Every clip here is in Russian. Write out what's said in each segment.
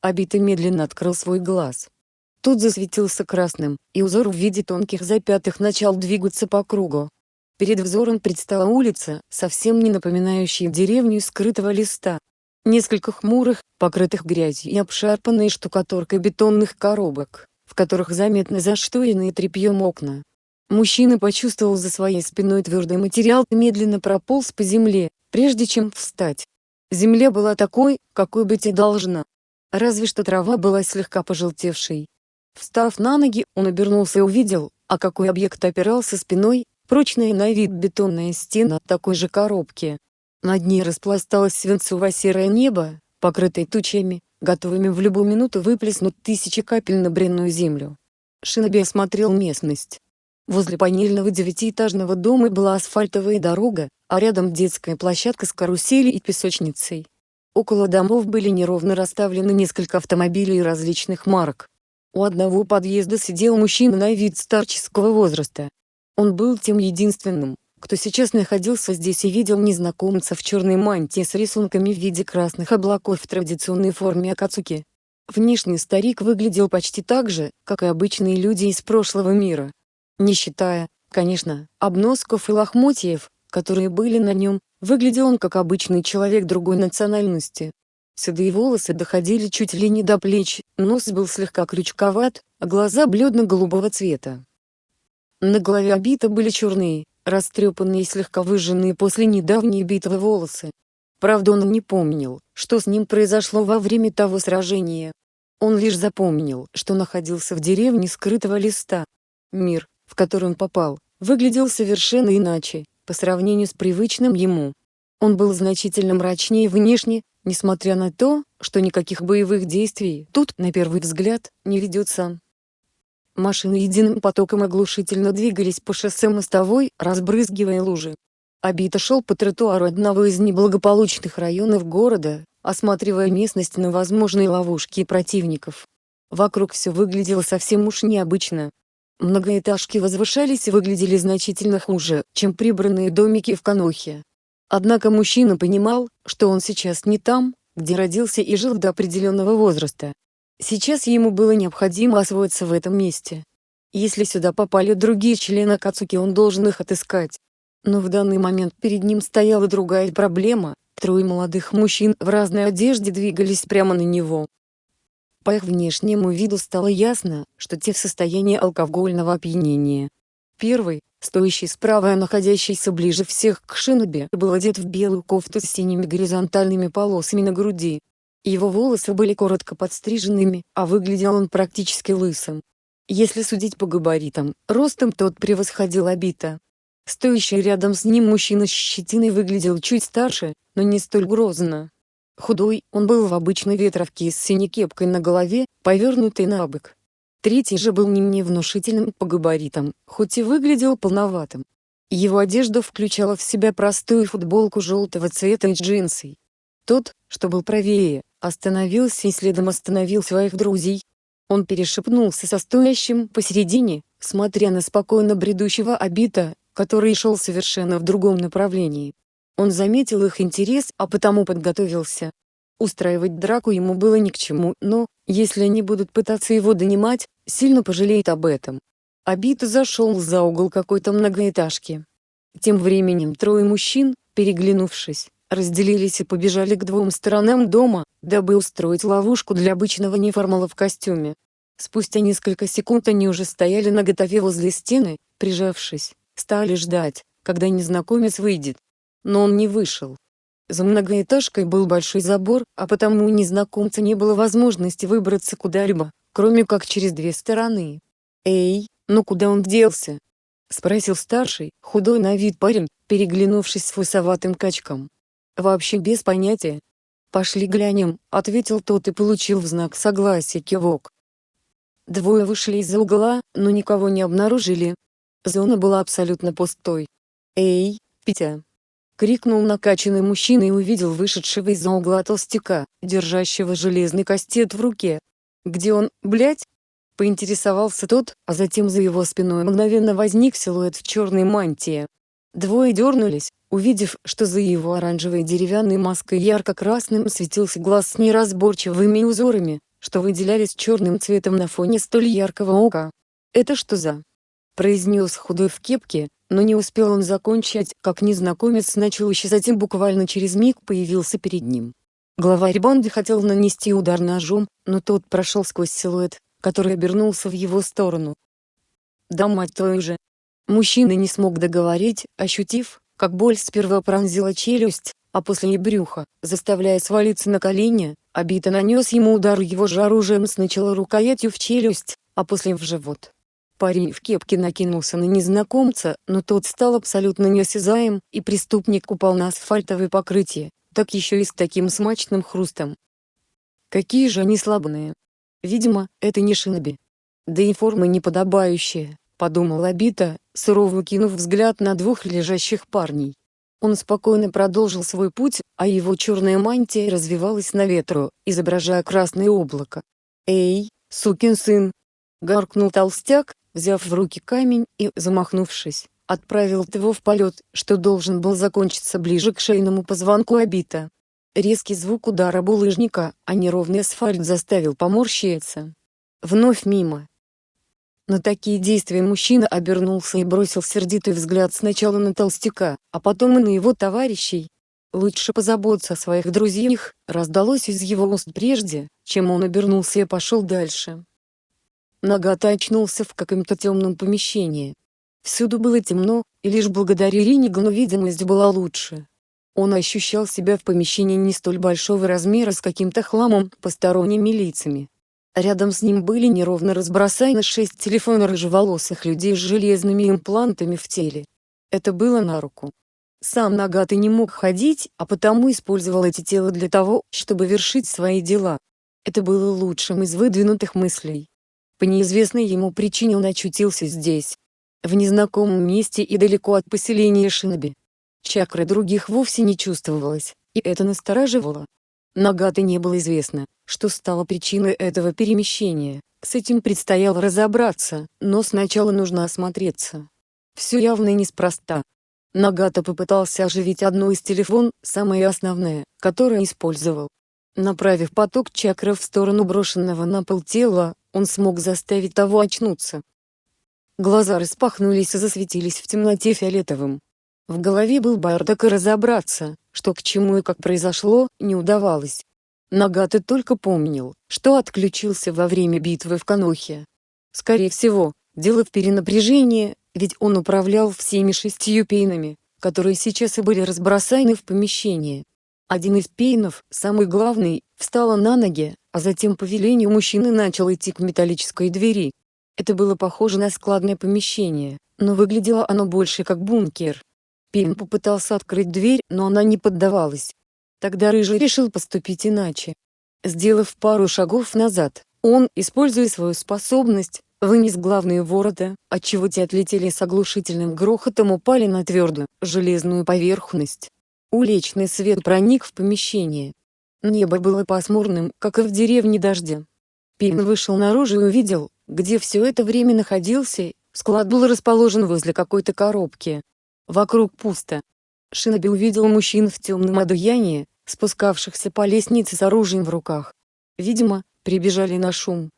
Абита медленно открыл свой глаз. Тут засветился красным, и узор в виде тонких запятых начал двигаться по кругу. Перед взором предстала улица, совсем не напоминающая деревню скрытого листа. Несколько хмурых, покрытых грязью и обшарпанной штукатуркой бетонных коробок, в которых заметно зашторенные тряпьем окна. Мужчина почувствовал за своей спиной твердый материал и медленно прополз по земле, прежде чем встать. Земля была такой, какой быть и должна. Разве что трава была слегка пожелтевшей. Встав на ноги, он обернулся и увидел, а какой объект опирался спиной, прочная на вид бетонная стена такой же коробки. Над ней распласталось свинцово-серое небо, покрытое тучами, готовыми в любую минуту выплеснуть тысячи капель на бренную землю. Шиноби осмотрел местность. Возле панельного девятиэтажного дома была асфальтовая дорога, а рядом детская площадка с каруселью и песочницей. Около домов были неровно расставлены несколько автомобилей различных марок. У одного подъезда сидел мужчина на вид старческого возраста. Он был тем единственным, кто сейчас находился здесь и видел незнакомца в черной мантии с рисунками в виде красных облаков в традиционной форме Акацуки. Внешне старик выглядел почти так же, как и обычные люди из прошлого мира. Не считая, конечно, обносков и лохмотьев, которые были на нем, выглядел он как обычный человек другой национальности. Седые волосы доходили чуть ли не до плеч, нос был слегка крючковат, а глаза бледно-голубого цвета. На голове обита были черные, растрепанные и слегка выжженные после недавней битвы волосы. Правда он не помнил, что с ним произошло во время того сражения. Он лишь запомнил, что находился в деревне скрытого листа. Мир, в который он попал, выглядел совершенно иначе, по сравнению с привычным ему. Он был значительно мрачнее внешне, несмотря на то, что никаких боевых действий тут, на первый взгляд, не ведется. Машины единым потоком оглушительно двигались по шоссе мостовой, разбрызгивая лужи. Абита шел по тротуару одного из неблагополучных районов города, осматривая местность на возможные ловушки противников. Вокруг все выглядело совсем уж необычно. Многоэтажки возвышались и выглядели значительно хуже, чем прибранные домики в Канохе. Однако мужчина понимал, что он сейчас не там, где родился и жил до определенного возраста. Сейчас ему было необходимо освоиться в этом месте. Если сюда попали другие члены Кацуки он должен их отыскать. Но в данный момент перед ним стояла другая проблема, трое молодых мужчин в разной одежде двигались прямо на него. По их внешнему виду стало ясно, что те в состоянии алкогольного опьянения. Первый, стоящий справа и находящийся ближе всех к шинобе, был одет в белую кофту с синими горизонтальными полосами на груди. Его волосы были коротко подстриженными, а выглядел он практически лысым. Если судить по габаритам, ростом тот превосходил Абита. Стоящий рядом с ним мужчина с щетиной выглядел чуть старше, но не столь грозно. Худой, он был в обычной ветровке с синей кепкой на голове, повернутой на бок. Третий же был не менее внушительным по габаритам, хоть и выглядел полноватым. Его одежда включала в себя простую футболку желтого цвета и джинсы. Тот, что был правее, остановился и следом остановил своих друзей. Он перешепнулся со стоящим посередине, смотря на спокойно бредущего обита, который шел совершенно в другом направлении. Он заметил их интерес, а потому подготовился. Устраивать драку ему было ни к чему, но, если они будут пытаться его донимать, сильно пожалеет об этом. Абита зашел за угол какой-то многоэтажки. Тем временем трое мужчин, переглянувшись, разделились и побежали к двум сторонам дома, дабы устроить ловушку для обычного неформала в костюме. Спустя несколько секунд они уже стояли наготове возле стены, прижавшись, стали ждать, когда незнакомец выйдет но он не вышел. За многоэтажкой был большой забор, а потому у незнакомца не было возможности выбраться куда-либо, кроме как через две стороны. «Эй, ну куда он делся?» — спросил старший, худой на вид парень, переглянувшись с фусоватым качком. «Вообще без понятия». «Пошли глянем», — ответил тот и получил в знак согласия кивок. Двое вышли из-за угла, но никого не обнаружили. Зона была абсолютно пустой. «Эй, Петя!» Крикнул накачанный мужчина и увидел вышедшего из-за угла толстяка, держащего железный кастет в руке. «Где он, блядь?» Поинтересовался тот, а затем за его спиной мгновенно возник силуэт в черной мантии. Двое дернулись, увидев, что за его оранжевой деревянной маской ярко-красным светился глаз с неразборчивыми узорами, что выделялись черным цветом на фоне столь яркого ока. «Это что за?» произнес худой в кепке, но не успел он закончить, как незнакомец начал исчезать и буквально через миг появился перед ним. Главарь банды хотел нанести удар ножом, но тот прошел сквозь силуэт, который обернулся в его сторону. «Да мать твою же!» Мужчина не смог договорить, ощутив, как боль сперва пронзила челюсть, а после и брюхо, заставляя свалиться на колени, Обита нанес ему удар его же оружием сначала рукоятью в челюсть, а после в живот. Парень в кепке накинулся на незнакомца, но тот стал абсолютно неосязаем, и преступник упал на асфальтовое покрытие, так еще и с таким смачным хрустом. Какие же они слабые. Видимо, это не шиноби. Да и форма неподобающая, подумал Абита, сурово кинув взгляд на двух лежащих парней. Он спокойно продолжил свой путь, а его черная мантия развивалась на ветру, изображая красное облако. «Эй, сукин сын!» — гаркнул толстяк, взяв в руки камень и, замахнувшись, отправил его в полет, что должен был закончиться ближе к шейному позвонку обита. Резкий звук удара булыжника, а неровный асфальт заставил поморщиться. Вновь мимо. На такие действия мужчина обернулся и бросил сердитый взгляд сначала на толстяка, а потом и на его товарищей. Лучше позаботиться о своих друзьях, раздалось из его уст прежде, чем он обернулся и пошел дальше. Нагата очнулся в каком-то темном помещении. Всюду было темно, и лишь благодаря Ринигану видимость была лучше. Он ощущал себя в помещении не столь большого размера с каким-то хламом, посторонними лицами. Рядом с ним были неровно разбросаны шесть телефона рыжеволосых людей с железными имплантами в теле. Это было на руку. Сам Нагаты не мог ходить, а потому использовал эти тела для того, чтобы вершить свои дела. Это было лучшим из выдвинутых мыслей. По неизвестной ему причине он очутился здесь. В незнакомом месте и далеко от поселения Шиноби. Чакры других вовсе не чувствовалось, и это настораживало. Нагаты не было известно, что стало причиной этого перемещения. С этим предстояло разобраться, но сначала нужно осмотреться. Все явно неспроста. Нагата попытался оживить одну из телефон, самое основное, которое использовал. Направив поток чакров в сторону брошенного на пол тела, он смог заставить того очнуться. Глаза распахнулись и засветились в темноте фиолетовым. В голове был бардак и разобраться, что к чему и как произошло, не удавалось. Нагата только помнил, что отключился во время битвы в Канохе. Скорее всего, дело в перенапряжении, ведь он управлял всеми шестью пейнами, которые сейчас и были разбросаны в помещении. Один из пейнов, самый главный, встала на ноги, а затем по велению мужчины начал идти к металлической двери. Это было похоже на складное помещение, но выглядело оно больше как бункер. Пин попытался открыть дверь, но она не поддавалась. Тогда Рыжий решил поступить иначе. Сделав пару шагов назад, он, используя свою способность, вынес главные ворота, отчего те отлетели с оглушительным грохотом упали на твердую, железную поверхность. Уличный свет проник в помещение. Небо было пасмурным, как и в деревне дождя. Пин вышел наружу и увидел, где все это время находился, склад был расположен возле какой-то коробки, Вокруг пусто. Шиноби увидел мужчин в темном одеянии, спускавшихся по лестнице с оружием в руках. Видимо, прибежали на шум.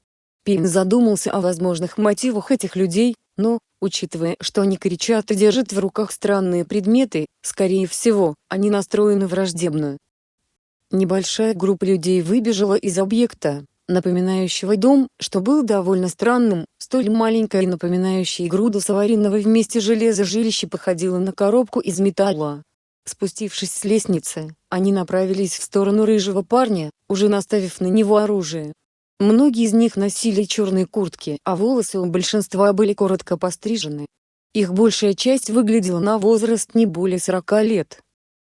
Пин задумался о возможных мотивах этих людей, но, учитывая, что они кричат и держат в руках странные предметы, скорее всего, они настроены враждебно. Небольшая группа людей выбежала из объекта, напоминающего дом, что был довольно странным, столь маленькое и напоминающее груду сваренного вместе железа жилище походило на коробку из металла. Спустившись с лестницы, они направились в сторону рыжего парня, уже наставив на него оружие. Многие из них носили черные куртки, а волосы у большинства были коротко пострижены. Их большая часть выглядела на возраст не более 40 лет.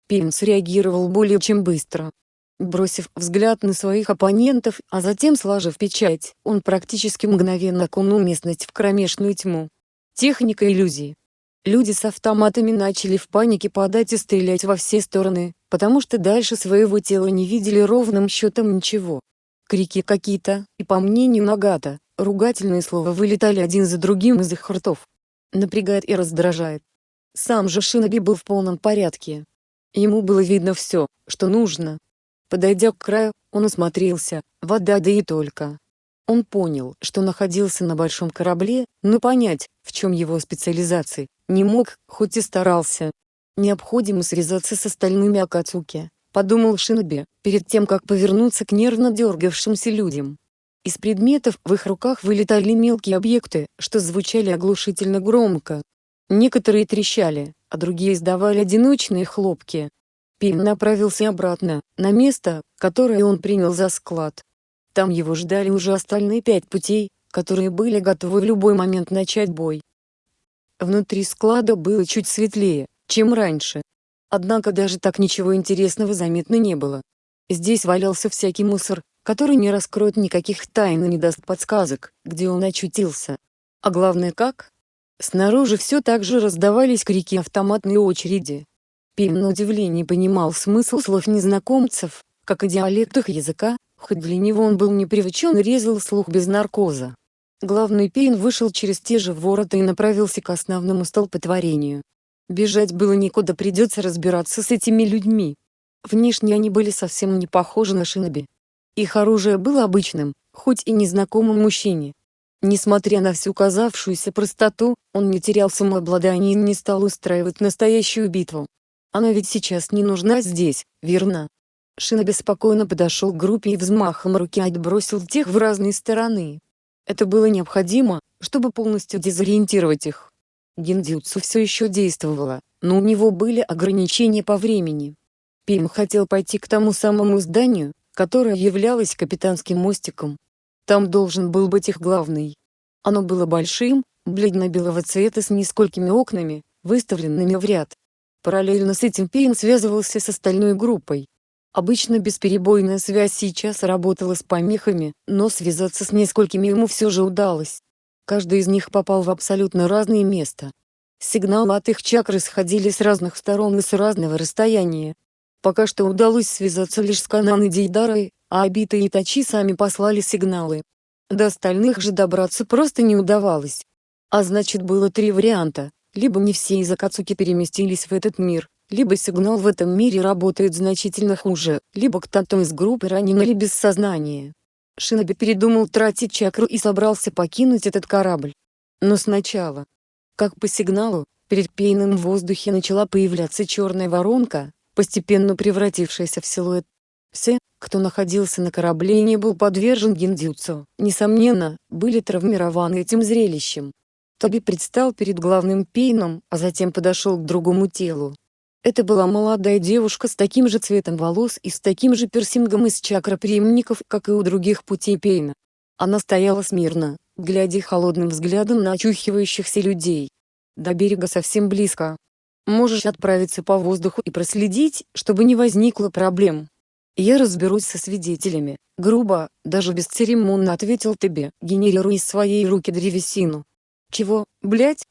Пинс реагировал более чем быстро, Бросив взгляд на своих оппонентов, а затем сложив печать, он практически мгновенно окунул местность в кромешную тьму. Техника иллюзии. Люди с автоматами начали в панике падать и стрелять во все стороны, потому что дальше своего тела не видели ровным счетом ничего. Крики какие-то, и по мнению Нагата, ругательные слова вылетали один за другим из их ртов. Напрягает и раздражает. Сам же Шиноби был в полном порядке. Ему было видно все, что нужно, Подойдя к краю, он осмотрелся, вода да и только. Он понял, что находился на большом корабле, но понять, в чем его специализация, не мог, хоть и старался. Необходимо связаться с остальными Акацуки, подумал Шиноби, перед тем как повернуться к нервно дергавшимся людям. Из предметов в их руках вылетали мелкие объекты, что звучали оглушительно громко. Некоторые трещали, а другие издавали одиночные хлопки. Пин направился обратно, на место, которое он принял за склад. Там его ждали уже остальные пять путей, которые были готовы в любой момент начать бой. Внутри склада было чуть светлее, чем раньше. Однако даже так ничего интересного заметно не было. Здесь валялся всякий мусор, который не раскроет никаких тайн и не даст подсказок, где он очутился. А главное как? Снаружи все так же раздавались крики автоматной очереди. Пим на удивление понимал смысл слов незнакомцев, как и диалект их языка, хоть для него он был не привычен и резал слух без наркоза. Главный Пейн вышел через те же ворота и направился к основному столпотворению. Бежать было некуда придется разбираться с этими людьми. Внешне они были совсем не похожи на шиноби. Их оружие было обычным, хоть и незнакомым мужчине. Несмотря на всю казавшуюся простоту, он не терял самообладание и не стал устраивать настоящую битву. Она ведь сейчас не нужна здесь, верно? Шиноби спокойно подошел к группе и взмахом руки отбросил тех в разные стороны. Это было необходимо, чтобы полностью дезориентировать их. Гиндзюцу все еще действовало, но у него были ограничения по времени. Пим хотел пойти к тому самому зданию, которое являлось капитанским мостиком. Там должен был быть их главный. Оно было большим, бледно-белого цвета с несколькими окнами, выставленными в ряд. Параллельно с этим Пейн связывался с остальной группой. Обычно бесперебойная связь сейчас работала с помехами, но связаться с несколькими ему все же удалось. Каждый из них попал в абсолютно разное место. Сигналы от их чакр исходили с разных сторон и с разного расстояния. Пока что удалось связаться лишь с Канан и Дейдарой, а Абита и Тачи сами послали сигналы. До остальных же добраться просто не удавалось. А значит было три варианта, либо не все из Акацуки переместились в этот мир, либо сигнал в этом мире работает значительно хуже, либо кто-то из группы ранен или без сознания. Шиноби передумал тратить чакру и собрался покинуть этот корабль. Но сначала. Как по сигналу, перед Пейном в воздухе начала появляться черная воронка, постепенно превратившаяся в силуэт. Все, кто находился на корабле и не был подвержен гиндзюцу, несомненно, были травмированы этим зрелищем. Тоби предстал перед главным Пейном, а затем подошел к другому телу. Это была молодая девушка с таким же цветом волос и с таким же пирсингом из чакроприемников, как и у других путей Пейна. Она стояла смирно, глядя холодным взглядом на очухивающихся людей. До берега совсем близко. Можешь отправиться по воздуху и проследить, чтобы не возникло проблем. Я разберусь со свидетелями, грубо, даже бесцеремонно ответил тебе, генерируя из своей руки древесину. Чего, блять?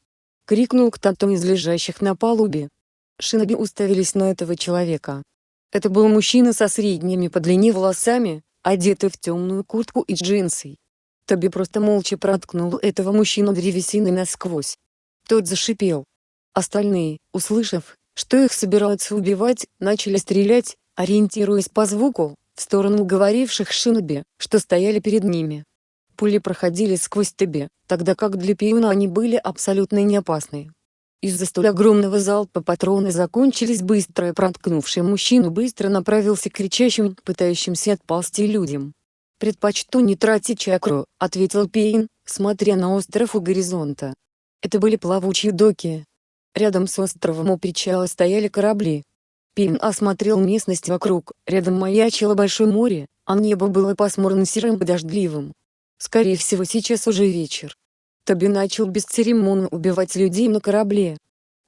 крикнул кто-то из лежащих на палубе. Шиноби уставились на этого человека. Это был мужчина со средними по длине волосами, одетый в темную куртку и джинсы. Тоби просто молча проткнул этого мужчину древесиной насквозь. Тот зашипел. Остальные, услышав, что их собираются убивать, начали стрелять, ориентируясь по звуку, в сторону говоривших Шиноби, что стояли перед ними. Пули проходили сквозь Тоби, тогда как для Пиуна они были абсолютно неопасны. Из-за столь огромного залпа патроны закончились быстро и проткнувший мужчину быстро направился к кричащим, пытающимся отползти людям. «Предпочту не тратить чакру», — ответил Пейн, смотря на остров у горизонта. Это были плавучие доки. Рядом с островом у причала стояли корабли. Пейн осмотрел местность вокруг, рядом маячило большое море, а небо было пасмурно-серым и дождливым. Скорее всего сейчас уже вечер. Тоби начал бесцеремонно убивать людей на корабле.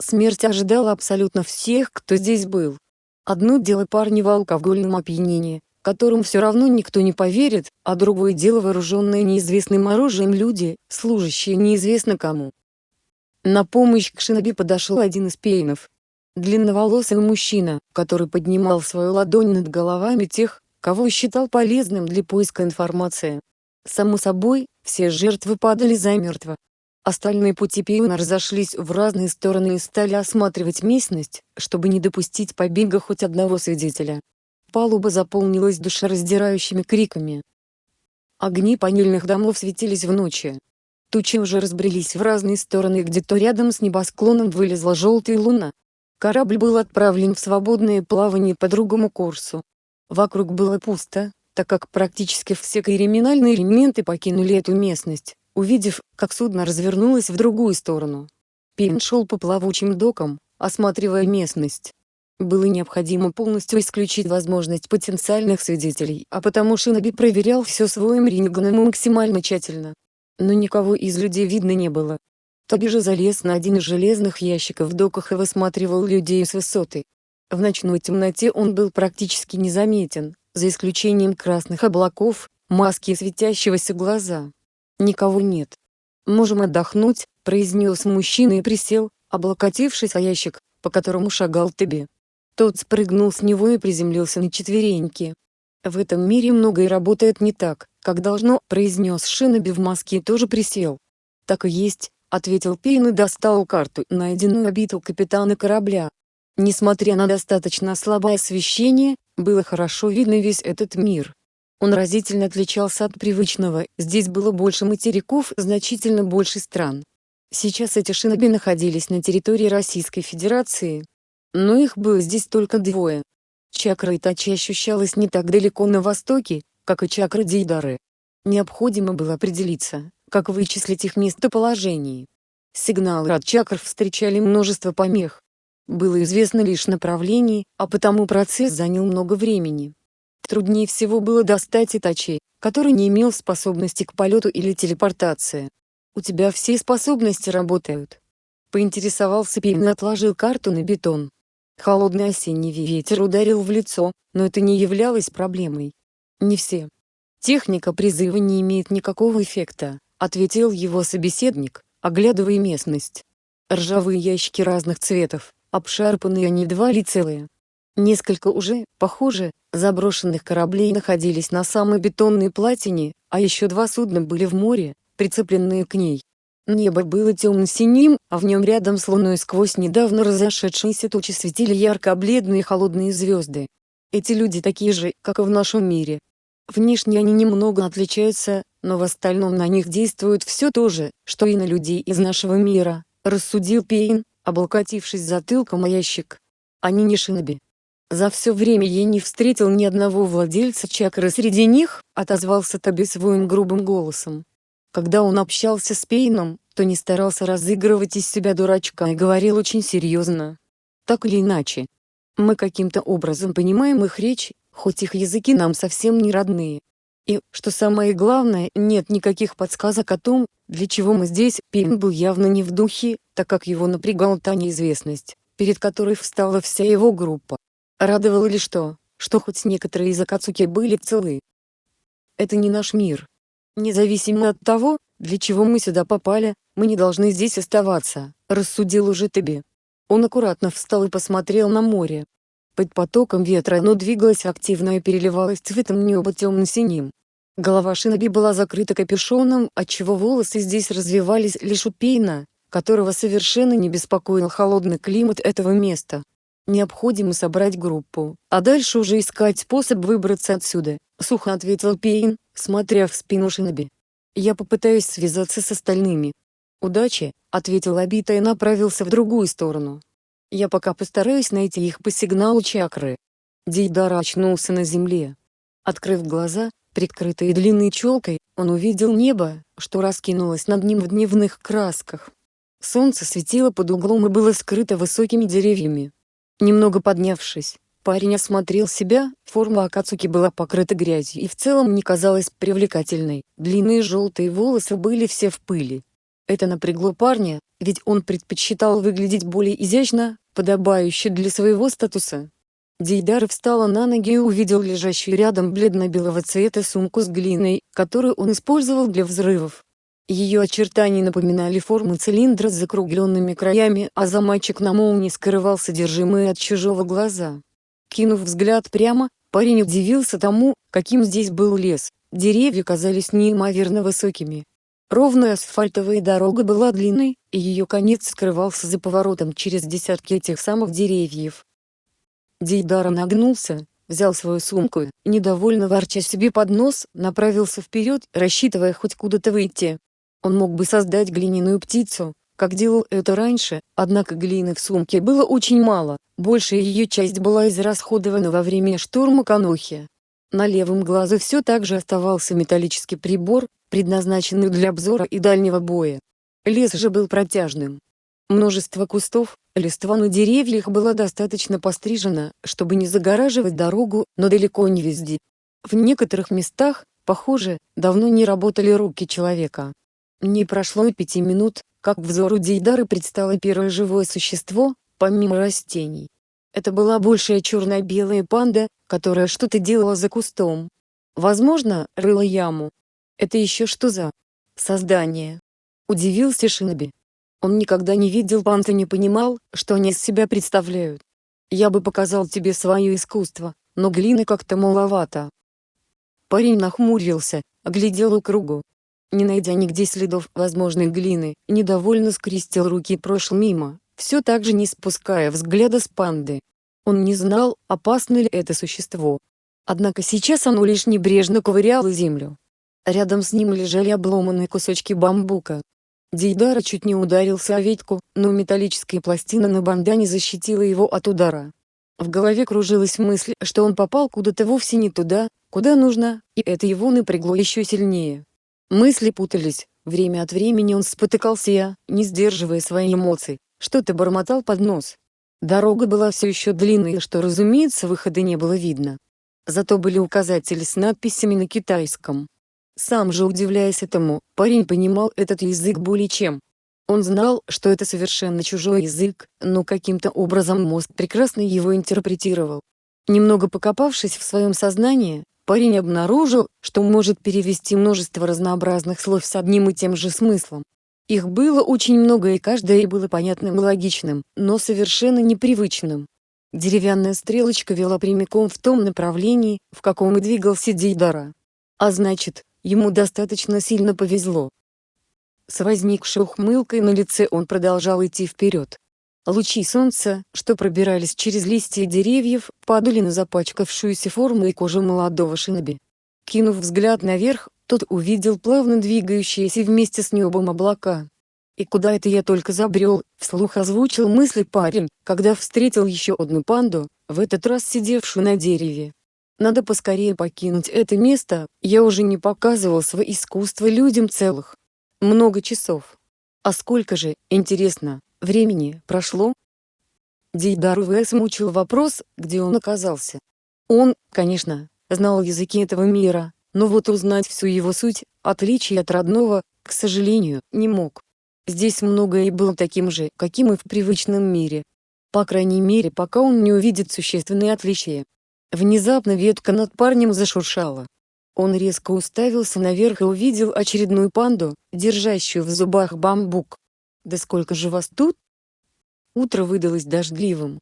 Смерть ожидала абсолютно всех, кто здесь был. Одно дело парни в алкогольном опьянении, которым все равно никто не поверит, а другое дело вооруженные неизвестным оружием люди, служащие неизвестно кому. На помощь к Шиноби подошел один из пейнов. Длинноволосый мужчина, который поднимал свою ладонь над головами тех, кого считал полезным для поиска информации. Само собой, все жертвы падали замертво. Остальные пути пиона разошлись в разные стороны и стали осматривать местность, чтобы не допустить побега хоть одного свидетеля. Палуба заполнилась душераздирающими криками. Огни панельных домов светились в ночи. Тучи уже разбрелись в разные стороны где-то рядом с небосклоном вылезла желтая луна. Корабль был отправлен в свободное плавание по другому курсу. Вокруг было пусто, так как практически все криминальные элементы покинули эту местность, увидев, как судно развернулось в другую сторону. Пин шел по плавучим докам, осматривая местность. Было необходимо полностью исключить возможность потенциальных свидетелей, а потому Шиноби проверял все своим рентгеном максимально тщательно. Но никого из людей видно не было. Тоби же залез на один из железных ящиков в доках и высматривал людей с высоты. В ночной темноте он был практически незаметен, за исключением красных облаков, маски и светящегося глаза. Никого нет. «Можем отдохнуть», — произнес мужчина и присел, облокотившись о ящик, по которому шагал Тоби. Тот спрыгнул с него и приземлился на четвереньки. «В этом мире многое работает не так, как должно», — произнес Шиноби в маске и тоже присел. «Так и есть», — ответил Пейн и достал карту, найденную обиту капитана корабля. Несмотря на достаточно слабое освещение, было хорошо видно весь этот мир. Он разительно отличался от привычного, здесь было больше материков, значительно больше стран. Сейчас эти шиноби находились на территории Российской Федерации. Но их было здесь только двое. Чакра Итачи ощущалась не так далеко на востоке, как и чакра Дейдары. Необходимо было определиться, как вычислить их местоположение. Сигналы от чакр встречали множество помех, было известно лишь направление, а потому процесс занял много времени. Труднее всего было достать Итачи, который не имел способности к полету или телепортации. «У тебя все способности работают?» Поинтересовался Пейн и отложил карту на бетон. Холодный осенний ветер ударил в лицо, но это не являлось проблемой. «Не все. Техника призыва не имеет никакого эффекта», — ответил его собеседник, оглядывая местность. Ржавые ящики разных цветов, обшарпанные они два ли целые. Несколько уже, похоже, заброшенных кораблей находились на самой бетонной платине, а еще два судна были в море, прицепленные к ней. Небо было темно-синим, а в нем рядом с луной сквозь недавно разошедшиеся тучи светили ярко-бледные холодные звезды. Эти люди такие же, как и в нашем мире. Внешне они немного отличаются, но в остальном на них действует все то же, что и на людей из нашего мира, рассудил Пейн, облокотившись затылком о ящик. Они не шиноби. За все время я не встретил ни одного владельца чакры среди них, отозвался Таби своим грубым голосом. Когда он общался с Пейном, то не старался разыгрывать из себя дурачка и говорил очень серьезно. Так или иначе. Мы каким-то образом понимаем их речь, хоть их языки нам совсем не родные. И, что самое главное, нет никаких подсказок о том, для чего мы здесь. Пин был явно не в духе, так как его напрягала та неизвестность, перед которой встала вся его группа. Радовало ли что, что хоть некоторые из Акацуки были целы. Это не наш мир. Независимо от того, для чего мы сюда попали, мы не должны здесь оставаться, рассудил уже Теби. Он аккуратно встал и посмотрел на море. Под потоком ветра оно двигалось активно и переливалось цветом неба темно-синим. Голова Шиноби была закрыта капюшоном, отчего волосы здесь развивались лишь у Пейна, которого совершенно не беспокоил холодный климат этого места. Необходимо собрать группу, а дальше уже искать способ выбраться отсюда, сухо ответил Пейн, смотря в спину Шиноби. Я попытаюсь связаться с остальными. Удачи, ответил Абита и направился в другую сторону. Я пока постараюсь найти их по сигналу чакры. Дейдара очнулся на земле. Открыв глаза, прикрытые длинной челкой, он увидел небо, что раскинулось над ним в дневных красках. Солнце светило под углом и было скрыто высокими деревьями. Немного поднявшись, парень осмотрел себя, форма Акацуки была покрыта грязью и в целом не казалась привлекательной, длинные желтые волосы были все в пыли. Это напрягло парня, ведь он предпочитал выглядеть более изящно, подобающе для своего статуса. Дейдар встала на ноги и увидел лежащую рядом бледно-белого цвета сумку с глиной, которую он использовал для взрывов. Ее очертания напоминали форму цилиндра с закругленными краями, а замочек на молнии скрывал содержимое от чужого глаза. Кинув взгляд прямо, парень удивился тому, каким здесь был лес. Деревья казались неимоверно высокими, Ровная асфальтовая дорога была длинной, и ее конец скрывался за поворотом через десятки этих самых деревьев. Дейдара нагнулся, взял свою сумку и, недовольно ворча себе под нос, направился вперед, рассчитывая хоть куда-то выйти. Он мог бы создать глиняную птицу, как делал это раньше, однако глины в сумке было очень мало, большая ее часть была израсходована во время штурма Канохи. На левом глазу все так же оставался металлический прибор, предназначенный для обзора и дальнего боя. Лес же был протяжным. Множество кустов, листва на деревьях было достаточно пострижено, чтобы не загораживать дорогу, но далеко не везде. В некоторых местах, похоже, давно не работали руки человека. Не прошло и пяти минут, как взору Дейдары предстало первое живое существо, помимо растений. Это была большая черно-белая панда, которая что-то делала за кустом. Возможно, рыла яму. Это еще что за создание? Удивился Шиноби. Он никогда не видел панд и не понимал, что они из себя представляют. Я бы показал тебе свое искусство, но глины как-то маловато. Парень нахмурился, оглядел кругу не найдя нигде следов возможной глины, недовольно скрестил руки и прошел мимо, все так же не спуская взгляда с панды. Он не знал, опасно ли это существо. Однако сейчас оно лишь небрежно ковыряло землю. Рядом с ним лежали обломанные кусочки бамбука. Дейдара чуть не ударился о ветку, но металлическая пластина на бандане защитила его от удара. В голове кружилась мысль, что он попал куда-то вовсе не туда, куда нужно, и это его напрягло еще сильнее. Мысли путались, время от времени он спотыкался и, не сдерживая свои эмоции, что-то бормотал под нос. Дорога была все еще длинной, что, разумеется, выхода не было видно. Зато были указатели с надписями на китайском. Сам же удивляясь этому, парень понимал этот язык более чем. Он знал, что это совершенно чужой язык, но каким-то образом мозг прекрасно его интерпретировал. Немного покопавшись в своем сознании, парень обнаружил, что может перевести множество разнообразных слов с одним и тем же смыслом. Их было очень много и каждое было понятным и логичным, но совершенно непривычным. Деревянная стрелочка вела прямиком в том направлении, в каком и двигался Дейдара. А значит, ему достаточно сильно повезло. С возникшей ухмылкой на лице он продолжал идти вперед. Лучи солнца, что пробирались через листья деревьев, падали на запачкавшуюся форму и кожу молодого шиноби. Кинув взгляд наверх, тот увидел плавно двигающиеся вместе с небом облака. «И куда это я только забрел?» — вслух озвучил мысли парень, когда встретил еще одну панду, в этот раз сидевшую на дереве. «Надо поскорее покинуть это место, я уже не показывал свое искусство людям целых. Много часов. А сколько же, интересно, Времени прошло. Дейдар ВС мучил вопрос, где он оказался. Он, конечно, знал языки этого мира, но вот узнать всю его суть, отличие от родного, к сожалению, не мог. Здесь многое и было таким же, каким и в привычном мире. По крайней мере, пока он не увидит существенные отличия. Внезапно ветка над парнем зашуршала. Он резко уставился наверх и увидел очередную панду, держащую в зубах бамбук. Да сколько же вас тут? Утро выдалось дождливым.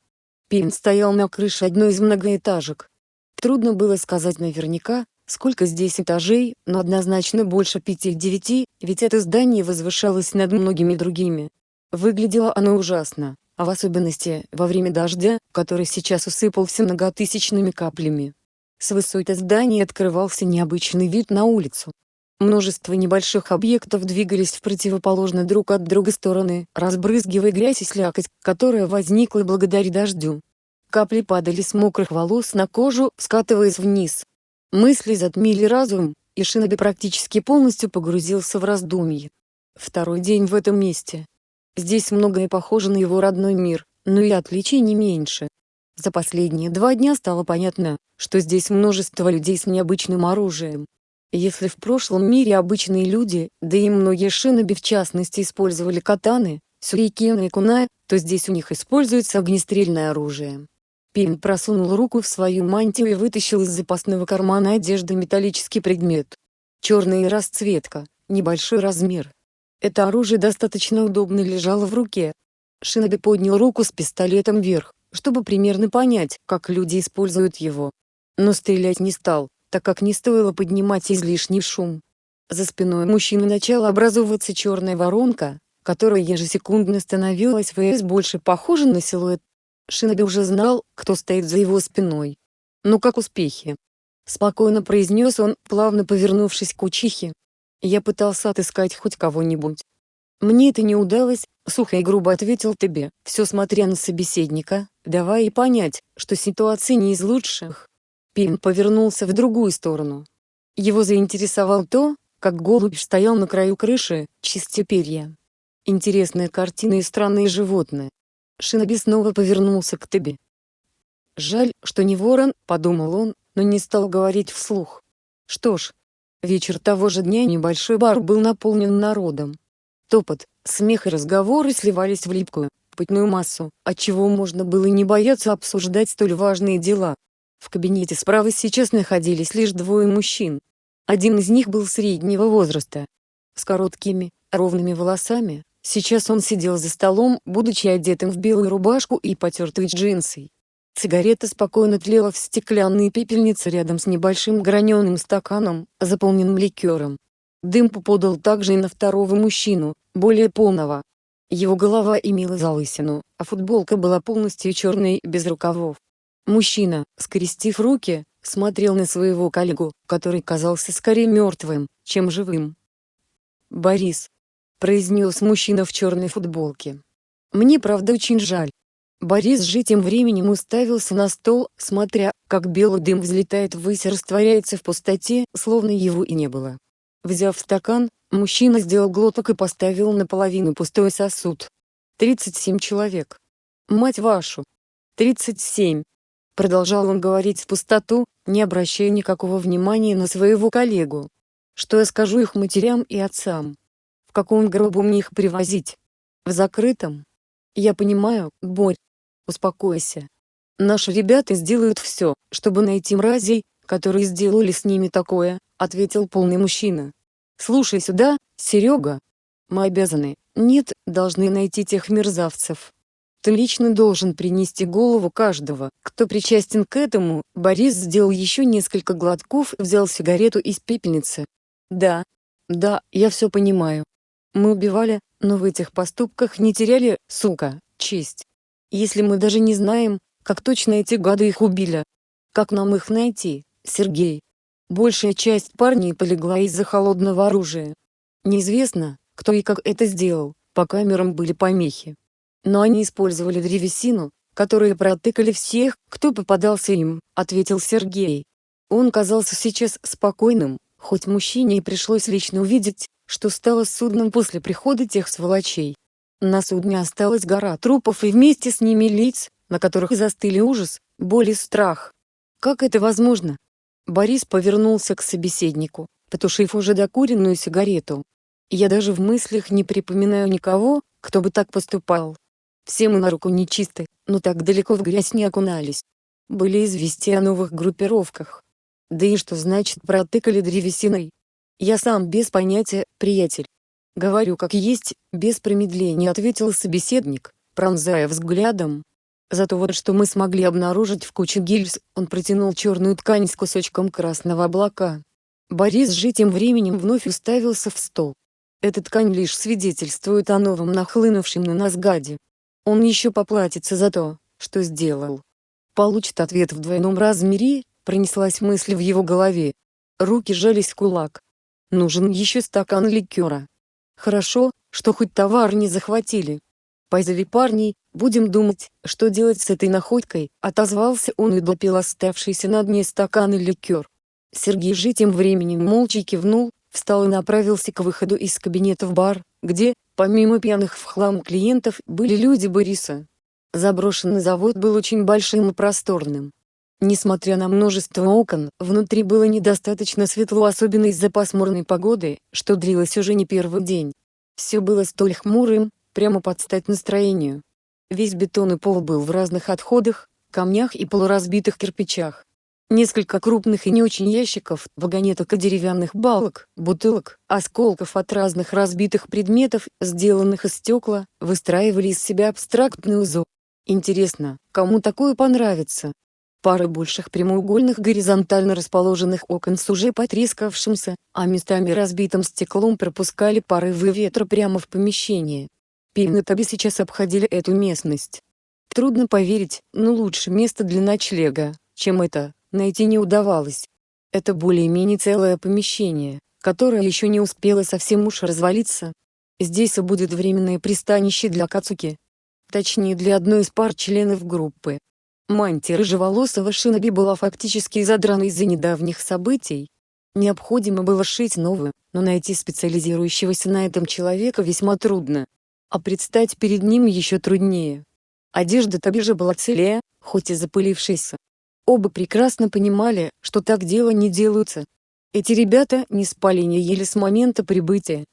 Пин стоял на крыше одной из многоэтажек. Трудно было сказать наверняка, сколько здесь этажей, но однозначно больше пяти-девяти, ведь это здание возвышалось над многими другими. Выглядело оно ужасно, а в особенности во время дождя, который сейчас усыпался многотысячными каплями. С высоты здания открывался необычный вид на улицу. Множество небольших объектов двигались в противоположные друг от друга стороны, разбрызгивая грязь и слякоть, которая возникла благодаря дождю. Капли падали с мокрых волос на кожу, скатываясь вниз. Мысли затмили разум, и Шиноби практически полностью погрузился в раздумье. Второй день в этом месте. Здесь многое похоже на его родной мир, но и отличий не меньше. За последние два дня стало понятно, что здесь множество людей с необычным оружием, если в прошлом мире обычные люди, да и многие шиноби в частности использовали катаны, сюрикены и кунай, то здесь у них используется огнестрельное оружие. Пин просунул руку в свою мантию и вытащил из запасного кармана одежды металлический предмет. Черная расцветка, небольшой размер. Это оружие достаточно удобно лежало в руке. Шиноби поднял руку с пистолетом вверх, чтобы примерно понять, как люди используют его. Но стрелять не стал, так как не стоило поднимать излишний шум. За спиной мужчины начала образовываться черная воронка, которая ежесекундно становилась ВС больше похожа на силуэт. Шиноби уже знал, кто стоит за его спиной. «Ну как успехи?» Спокойно произнес он, плавно повернувшись к учихе. Я пытался отыскать хоть кого-нибудь. Мне это не удалось, сухо и грубо ответил тебе, все смотря на собеседника, давая и понять, что ситуация не из лучших. Пим повернулся в другую сторону. Его заинтересовал то, как голубь стоял на краю крыши, чистя перья. Интересная картина и странные животные. Шиноби снова повернулся к тебе. «Жаль, что не ворон», — подумал он, но не стал говорить вслух. Что ж, вечер того же дня небольшой бар был наполнен народом. Топот, смех и разговоры сливались в липкую, пытную массу, отчего можно было не бояться обсуждать столь важные дела. В кабинете справа сейчас находились лишь двое мужчин. Один из них был среднего возраста. С короткими, ровными волосами, сейчас он сидел за столом, будучи одетым в белую рубашку и потертые джинсы. Сигарета спокойно тлела в стеклянной пепельнице рядом с небольшим граненым стаканом, заполненным ликером. Дым попадал также и на второго мужчину, более полного. Его голова имела залысину, а футболка была полностью черной без рукавов. Мужчина, скрестив руки, смотрел на своего коллегу, который казался скорее мертвым, чем живым. «Борис», — произнес мужчина в черной футболке. «Мне правда очень жаль». Борис же тем временем уставился на стол, смотря, как белый дым взлетает ввысь и растворяется в пустоте, словно его и не было. Взяв стакан, мужчина сделал глоток и поставил наполовину пустой сосуд. 37 человек. Мать вашу. 37. Продолжал он говорить в пустоту, не обращая никакого внимания на своего коллегу. Что я скажу их матерям и отцам? В каком гробу мне их привозить? В закрытом? Я понимаю, Борь. Успокойся. Наши ребята сделают все, чтобы найти мразей, которые сделали с ними такое, ответил полный мужчина. Слушай сюда, Серега. Мы обязаны, нет, должны найти тех мерзавцев. Ты лично должен принести голову каждого, кто причастен к этому. Борис сделал еще несколько глотков и взял сигарету из пепельницы. Да, да, я все понимаю. Мы убивали, но в этих поступках не теряли, сука, честь. Если мы даже не знаем, как точно эти гады их убили. Как нам их найти, Сергей? Большая часть парней полегла из-за холодного оружия. Неизвестно, кто и как это сделал, по камерам были помехи. Но они использовали древесину, которые протыкали всех, кто попадался им, ответил Сергей. Он казался сейчас спокойным, хоть мужчине и пришлось лично увидеть, что стало с судном после прихода тех сволочей. На судне осталась гора трупов и вместе с ними лиц, на которых застыли ужас, боль и страх. Как это возможно? Борис повернулся к собеседнику, потушив уже докуренную сигарету. Я даже в мыслях не припоминаю никого, кто бы так поступал. Все мы на руку нечисты, но так далеко в грязь не окунались. Были известия о новых группировках. Да и что значит протыкали древесиной? Я сам без понятия, приятель. Говорю как есть, без промедления ответил собеседник, пронзая взглядом, Зато вот что мы смогли обнаружить в куче гильз, он протянул черную ткань с кусочком красного облака. Борис же тем временем вновь уставился в стол. Эта ткань лишь свидетельствует о новом нахлынувшем на нас гаде. Он еще поплатится за то, что сделал. Получит ответ в двойном размере, пронеслась мысль в его голове. Руки жались в кулак. Нужен еще стакан ликера. Хорошо, что хоть товар не захватили. Позови парней, будем думать, что делать с этой находкой, отозвался он и допил оставшийся на дне стакан и ликер. Сергей же тем временем молча кивнул, встал и направился к выходу из кабинета в бар, где, помимо пьяных в хлам клиентов, были люди Бориса. Заброшенный завод был очень большим и просторным. Несмотря на множество окон, внутри было недостаточно светло особенно из-за пасмурной погоды, что длилось уже не первый день. Все было столь хмурым, прямо под стать настроению. Весь бетон и пол был в разных отходах, камнях и полуразбитых кирпичах. Несколько крупных и не очень ящиков, вагонеток и деревянных балок, бутылок, осколков от разных разбитых предметов, сделанных из стекла, выстраивали из себя абстрактный узор. Интересно, кому такое понравится? Пары больших прямоугольных горизонтально расположенных окон с уже потрескавшимся, а местами разбитым стеклом пропускали порывы ветра прямо в помещение. Пим и Таби сейчас обходили эту местность. Трудно поверить, но лучше место для ночлега, чем это, найти не удавалось. Это более-менее целое помещение, которое еще не успело совсем уж развалиться. Здесь и будет временное пристанище для Кацуки. Точнее для одной из пар членов группы. Мантия рыжеволосого шиноби была фактически задрана из-за недавних событий. Необходимо было шить новую, но найти специализирующегося на этом человека весьма трудно. А предстать перед ним еще труднее. Одежда Таби же была целее, хоть и запылившейся. Оба прекрасно понимали, что так дело не делаются. Эти ребята не спали не ели с момента прибытия.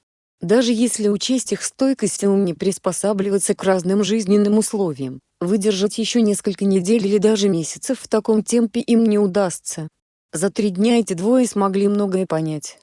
Даже если учесть их стойкость и не приспосабливаться к разным жизненным условиям, выдержать еще несколько недель или даже месяцев в таком темпе им не удастся. За три дня эти двое смогли многое понять.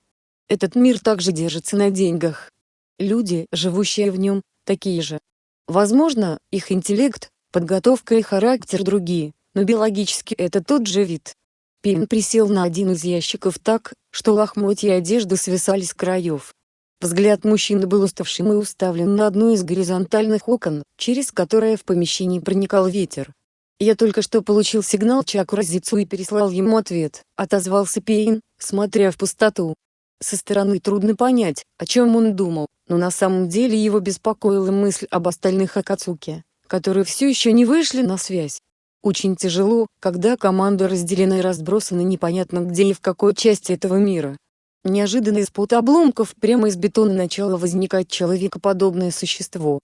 Этот мир также держится на деньгах. Люди, живущие в нем, такие же. Возможно, их интеллект, подготовка и характер другие, но биологически это тот же вид. Пин присел на один из ящиков так, что лохмотья одежды свисали с краев. Взгляд мужчины был уставшим и уставлен на одно из горизонтальных окон, через которое в помещении проникал ветер. «Я только что получил сигнал Чакуразицу и переслал ему ответ», — отозвался Пейн, смотря в пустоту. Со стороны трудно понять, о чем он думал, но на самом деле его беспокоила мысль об остальных Акацуке, которые все еще не вышли на связь. Очень тяжело, когда команда разделена и разбросана непонятно где и в какой части этого мира. Неожиданно из-под обломков прямо из бетона начало возникать человекоподобное существо.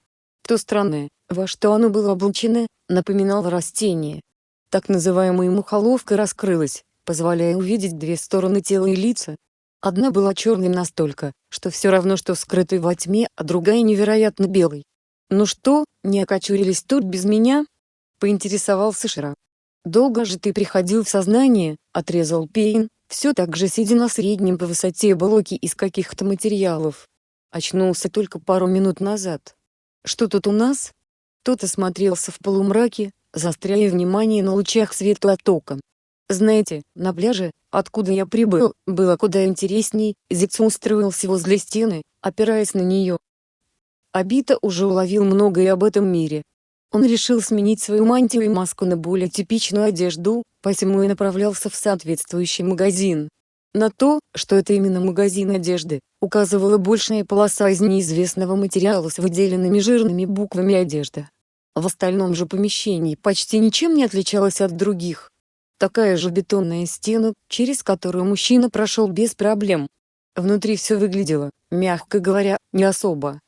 То странное, во что оно было облачено, напоминало растение. Так называемая мухоловка раскрылась, позволяя увидеть две стороны тела и лица. Одна была черной настолько, что все равно что скрытой во тьме, а другая невероятно белой. «Ну что, не окочурились тут без меня?» — поинтересовался Шира. «Долго же ты приходил в сознание?» — отрезал Пейн, все так же сидя на среднем по высоте блоке из каких-то материалов. Очнулся только пару минут назад. Что тут у нас? Тот осмотрелся в полумраке, заостряя внимание на лучах света от окон. Знаете, на пляже, откуда я прибыл, было куда интересней, Зицу устроился возле стены, опираясь на нее. Абита уже уловил многое об этом мире, он решил сменить свою мантию и маску на более типичную одежду, посему и направлялся в соответствующий магазин. На то, что это именно магазин одежды, указывала большая полоса из неизвестного материала с выделенными жирными буквами одежда. В остальном же помещении почти ничем не отличалось от других. Такая же бетонная стена, через которую мужчина прошел без проблем. Внутри все выглядело, мягко говоря, не особо.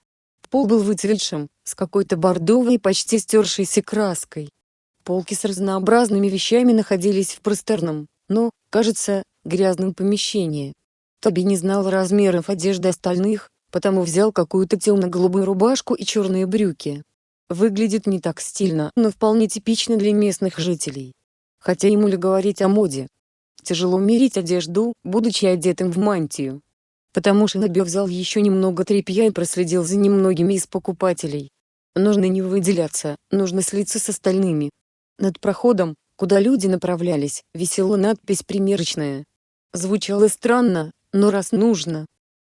Пол был выцветшим, с какой-то бордовой почти стершейся краской. Полки с разнообразными вещами находились в просторном, но, кажется, грязном помещении. Тоби не знал размеров одежды остальных, потому взял какую-то темно-голубую рубашку и черные брюки. Выглядит не так стильно, но вполне типично для местных жителей. Хотя ему ли говорить о моде? Тяжело мерить одежду, будучи одетым в мантию потому что Наби взял еще немного тряпья и проследил за немногими из покупателей. Нужно не выделяться, нужно слиться с остальными. Над проходом, куда люди направлялись, висела надпись «Примерочная». Звучало странно, но раз нужно.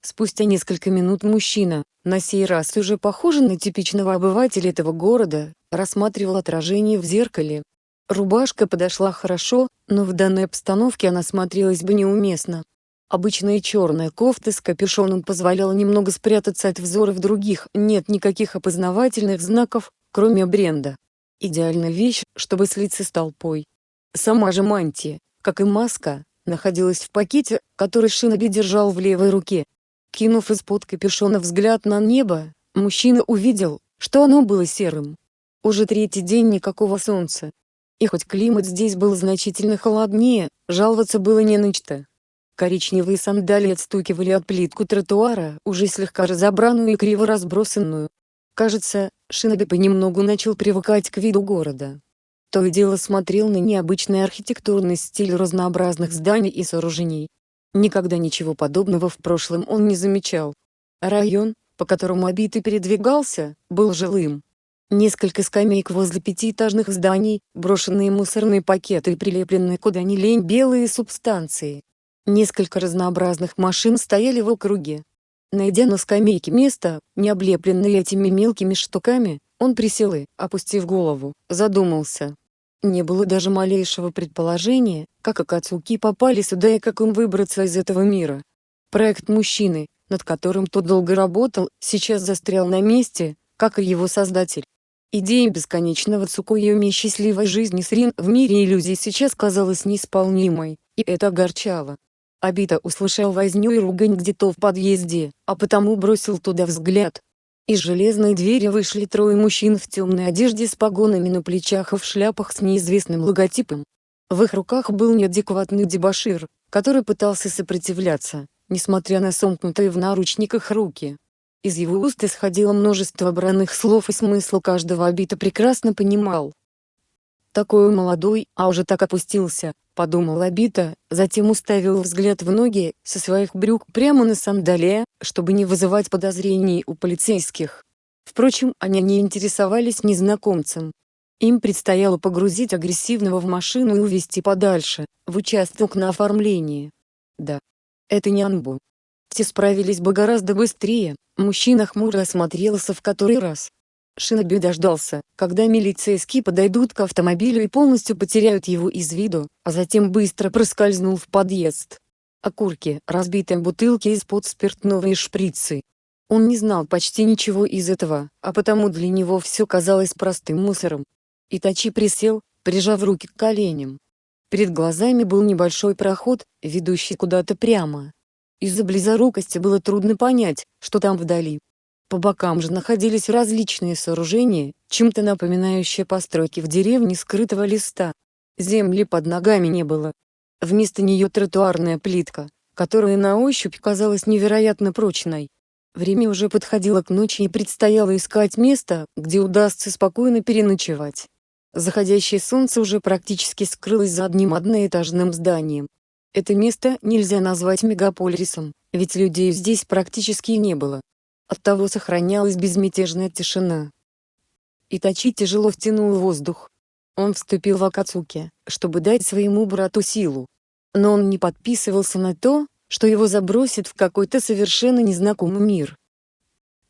Спустя несколько минут мужчина, на сей раз уже похожий на типичного обывателя этого города, рассматривал отражение в зеркале. Рубашка подошла хорошо, но в данной обстановке она смотрелась бы неуместно. Обычная черная кофта с капюшоном позволяла немного спрятаться от взоров других, нет никаких опознавательных знаков, кроме бренда. Идеальная вещь, чтобы слиться с толпой. Сама же мантия, как и маска, находилась в пакете, который Шиноби держал в левой руке. Кинув из-под капюшона взгляд на небо, мужчина увидел, что оно было серым. Уже третий день никакого солнца. И хоть климат здесь был значительно холоднее, жаловаться было не на что. Коричневые сандалии отстукивали от плитку тротуара, уже слегка разобранную и криво разбросанную. Кажется, Шиноби понемногу начал привыкать к виду города. То и дело смотрел на необычный архитектурный стиль разнообразных зданий и сооружений. Никогда ничего подобного в прошлом он не замечал. Район, по которому Обитый передвигался, был жилым. Несколько скамеек возле пятиэтажных зданий, брошенные мусорные пакеты и прилепленные куда ни лень белые субстанции. Несколько разнообразных машин стояли в округе. Найдя на скамейке место, не облепленное этими мелкими штуками, он присел и, опустив голову, задумался. Не было даже малейшего предположения, как Акацуки попали сюда и как им выбраться из этого мира. Проект мужчины, над которым тот долго работал, сейчас застрял на месте, как и его создатель. Идея бесконечного Цукуюми счастливой жизни с Рин в мире иллюзий сейчас казалась неисполнимой, и это огорчало. Абита услышал возню и ругань где-то в подъезде, а потому бросил туда взгляд. Из железной двери вышли трое мужчин в темной одежде с погонами на плечах и в шляпах с неизвестным логотипом. В их руках был неадекватный дебошир, который пытался сопротивляться, несмотря на сомкнутые в наручниках руки. Из его уст исходило множество бранных слов и смысл каждого Абита прекрасно понимал. Такой молодой, а уже так опустился, подумал Абита, затем уставил взгляд в ноги, со своих брюк прямо на сандалия, чтобы не вызывать подозрений у полицейских. Впрочем, они не интересовались незнакомцем. Им предстояло погрузить агрессивного в машину и увезти подальше, в участок на оформление. Да. Это не Анбу. Те справились бы гораздо быстрее, мужчина хмуро осмотрелся в который раз, Шиноби дождался, когда милицейские подойдут к автомобилю и полностью потеряют его из виду, а затем быстро проскользнул в подъезд. Окурки, разбитые бутылки из-под спиртного и шприцы. Он не знал почти ничего из этого, а потому для него все казалось простым мусором. Итачи присел, прижав руки к коленям. Перед глазами был небольшой проход, ведущий куда-то прямо. Из-за близорукости было трудно понять, что там вдали. По бокам же находились различные сооружения, чем-то напоминающие постройки в деревне скрытого листа. Земли под ногами не было. Вместо нее тротуарная плитка, которая на ощупь казалась невероятно прочной. Время уже подходило к ночи и предстояло искать место, где удастся спокойно переночевать. Заходящее солнце уже практически скрылось за одним одноэтажным зданием. Это место нельзя назвать мегаполисом, ведь людей здесь практически не было. Оттого сохранялась безмятежная тишина. Итачи тяжело втянул воздух. Он вступил в Акацуки, чтобы дать своему брату силу. Но он не подписывался на то, что его забросит в какой-то совершенно незнакомый мир.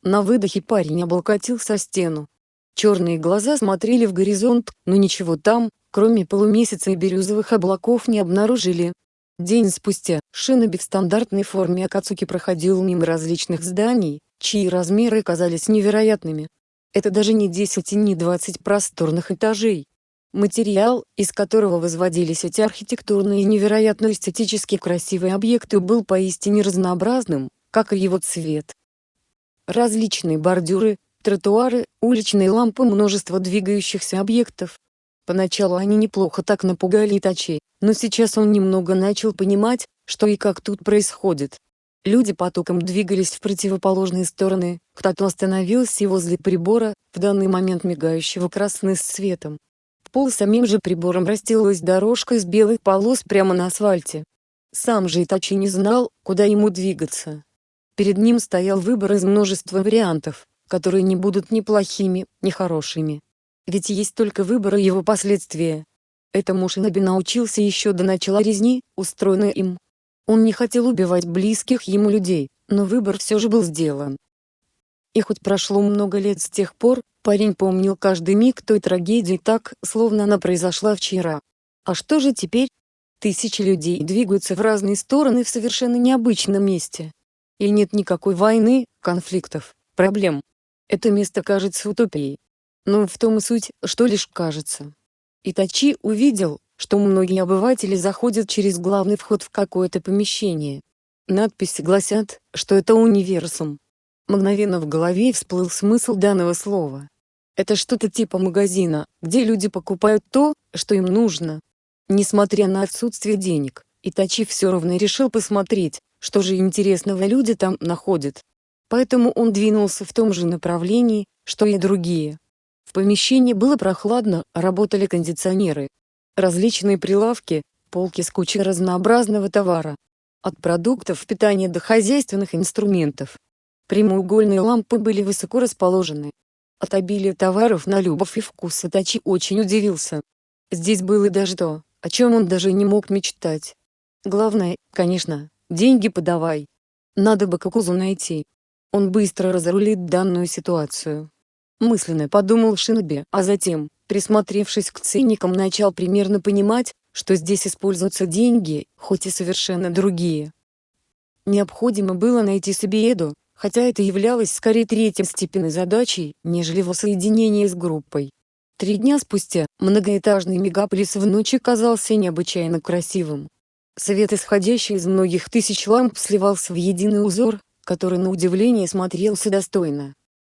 На выдохе парень облокотился о стену. Черные глаза смотрели в горизонт, но ничего там, кроме полумесяца и бирюзовых облаков не обнаружили. День спустя, Шиноби в стандартной форме Акацуки проходил мимо различных зданий, чьи размеры казались невероятными. Это даже не 10 и не 20 просторных этажей. Материал, из которого возводились эти архитектурные и невероятно эстетически красивые объекты был поистине разнообразным, как и его цвет. Различные бордюры, тротуары, уличные лампы множество двигающихся объектов. Поначалу они неплохо так напугали Итачи, но сейчас он немного начал понимать, что и как тут происходит. Люди потоком двигались в противоположные стороны, кто-то остановился возле прибора, в данный момент мигающего красным светом. Пол самим же прибором расстилалась дорожка из белых полос прямо на асфальте. Сам же Итачи не знал, куда ему двигаться. Перед ним стоял выбор из множества вариантов, которые не будут ни плохими, ни хорошими. Ведь есть только выбор и его последствия. Этому Шиноби научился еще до начала резни, устроенной им. Он не хотел убивать близких ему людей, но выбор все же был сделан. И хоть прошло много лет с тех пор, парень помнил каждый миг той трагедии так, словно она произошла вчера. А что же теперь? Тысячи людей двигаются в разные стороны в совершенно необычном месте. И нет никакой войны, конфликтов, проблем. Это место кажется утопией. Но в том и суть, что лишь кажется. Итачи увидел, что многие обыватели заходят через главный вход в какое-то помещение. Надписи гласят, что это универсум. Мгновенно в голове всплыл смысл данного слова. Это что-то типа магазина, где люди покупают то, что им нужно. Несмотря на отсутствие денег, Итачи все равно решил посмотреть, что же интересного люди там находят. Поэтому он двинулся в том же направлении, что и другие. В помещении было прохладно, работали кондиционеры, различные прилавки, полки с кучей разнообразного товара. От продуктов питания до хозяйственных инструментов. Прямоугольные лампы были высоко расположены. От обилия товаров на любовь и вкус Тачи очень удивился. Здесь было даже то, о чем он даже не мог мечтать. Главное, конечно, деньги подавай. Надо бы Кокузу найти. Он быстро разрулит данную ситуацию. Мысленно подумал Шиноби, а затем, присмотревшись к ценникам начал примерно понимать, что здесь используются деньги, хоть и совершенно другие. Необходимо было найти себе Эду, хотя это являлось скорее третьестепенной задачей, нежели воссоединение с группой. Три дня спустя, многоэтажный мегаполис в ночи казался необычайно красивым. Свет, исходящий из многих тысяч ламп, сливался в единый узор, который на удивление смотрелся достойно.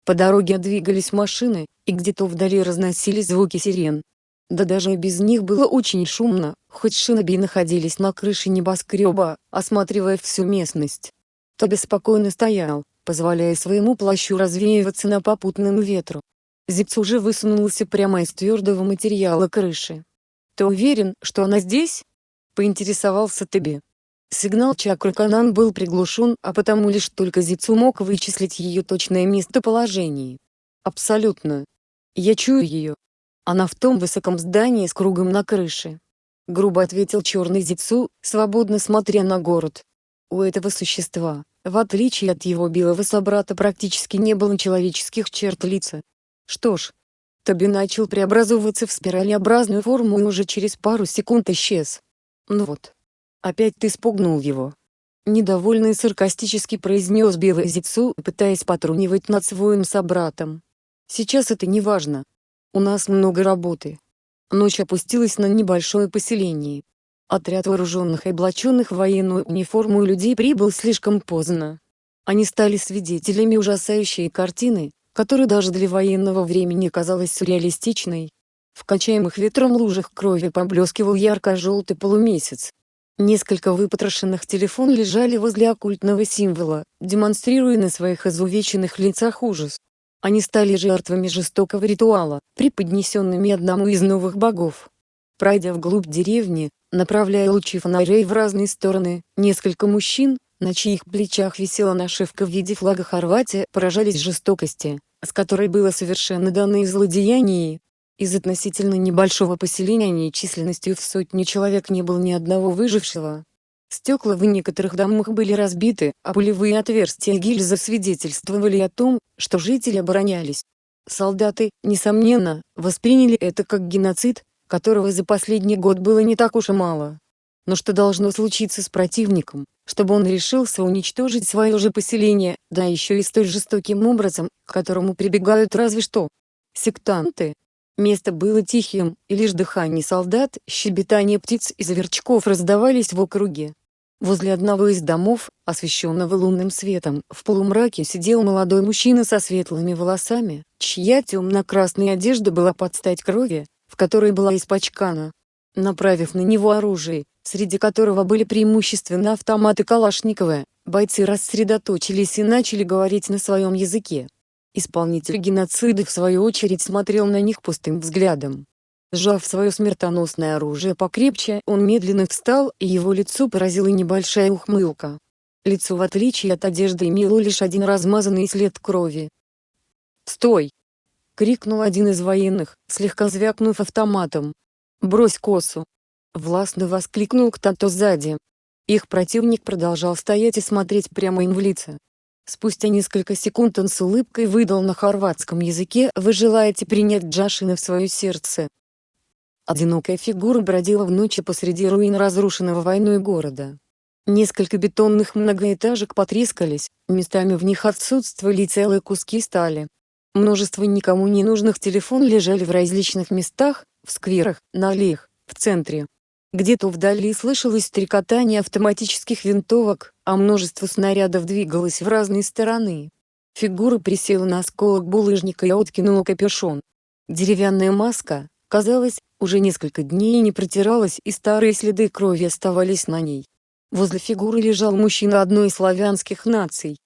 По дороге двигались машины, и где-то вдали разносились звуки сирен. Да даже и без них было очень шумно, хоть шиноби находились на крыше небоскреба, осматривая всю местность. Тоби спокойно стоял, позволяя своему плащу развеиваться на попутном ветру. Зипс уже высунулся прямо из твердого материала крыши. «Ты уверен, что она здесь?» — поинтересовался Тоби. Сигнал чакры Канан был приглушен, а потому лишь только Зицу мог вычислить ее точное местоположение. Абсолютно. Я чую ее. Она в том высоком здании с кругом на крыше. Грубо ответил черный Зицу, свободно смотря на город. У этого существа, в отличие от его белого собрата практически не было человеческих черт лица. Что ж, Тоби начал преобразовываться в спиралеобразную форму и уже через пару секунд исчез. Ну вот. Опять ты спугнул его. Недовольно и саркастически произнес белый Зицу, пытаясь потрунивать над своим собратом. Сейчас это не важно. У нас много работы. Ночь опустилась на небольшое поселение. Отряд вооруженных и облаченных в военную униформу людей прибыл слишком поздно. Они стали свидетелями ужасающей картины, которая даже для военного времени казалась сюрреалистичной. В качаемых ветром лужах крови поблескивал ярко-желтый полумесяц, Несколько выпотрошенных телефон лежали возле оккультного символа, демонстрируя на своих изувеченных лицах ужас. Они стали жертвами жестокого ритуала, преподнесенными одному из новых богов. Пройдя вглубь деревни, направляя лучи фонарей в разные стороны, несколько мужчин, на чьих плечах висела нашивка в виде флага Хорватии, поражались жестокости, с которой было совершенно данное злодеяние, из относительно небольшого поселения численностью в сотни человек не было ни одного выжившего. Стекла в некоторых домах были разбиты, а пулевые отверстия гильзы свидетельствовали о том, что жители оборонялись. Солдаты, несомненно, восприняли это как геноцид, которого за последний год было не так уж и мало. Но что должно случиться с противником, чтобы он решился уничтожить свое же поселение, да еще и столь жестоким образом, к которому прибегают разве что сектанты, Место было тихим, и лишь дыхание солдат, щебетание птиц и заверчков раздавались в округе. Возле одного из домов, освещенного лунным светом, в полумраке сидел молодой мужчина со светлыми волосами, чья темно-красная одежда была под стать крови, в которой была испачкана. Направив на него оружие, среди которого были преимущественно автоматы Калашникова, бойцы рассредоточились и начали говорить на своем языке. Исполнитель геноцида в свою очередь смотрел на них пустым взглядом. Сжав свое смертоносное оружие покрепче, он медленно встал, и его лицо поразила небольшая ухмылка. Лицо в отличие от одежды имело лишь один размазанный след крови. «Стой!» — крикнул один из военных, слегка звякнув автоматом. «Брось косу!» — властно воскликнул кто-то сзади. Их противник продолжал стоять и смотреть прямо им в лица. Спустя несколько секунд он с улыбкой выдал на хорватском языке «Вы желаете принять Джашина в свое сердце?» Одинокая фигура бродила в ночи посреди руин разрушенного войной города. Несколько бетонных многоэтажек потрескались, местами в них отсутствовали целые куски стали. Множество никому не нужных телефон лежали в различных местах, в скверах, на аллеях, в центре. Где-то вдали слышалось стрекотание автоматических винтовок, а множество снарядов двигалось в разные стороны. Фигура присела на осколок булыжника и откинула капюшон. Деревянная маска, казалось, уже несколько дней не протиралась и старые следы крови оставались на ней. Возле фигуры лежал мужчина одной из славянских наций.